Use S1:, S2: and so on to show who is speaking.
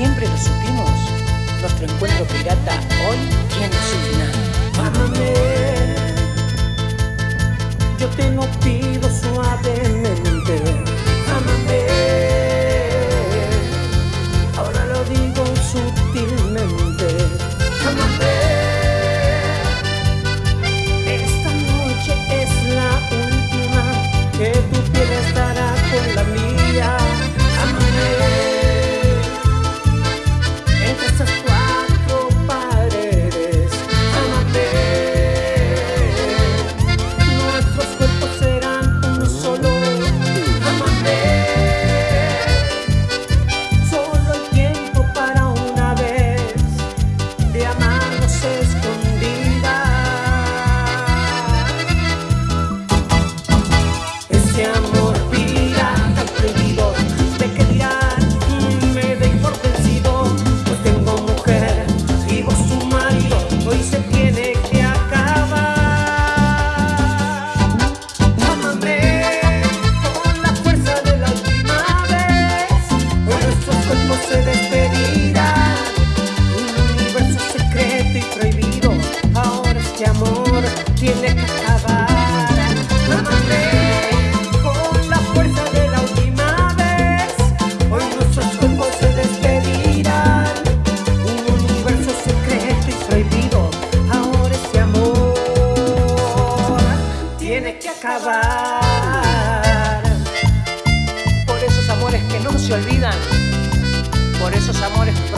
S1: siempre lo supimos. Nuestro encuentro pirata hoy tiene su final.
S2: tiene que acabar.
S1: Por esos amores que no se olvidan, por esos amores que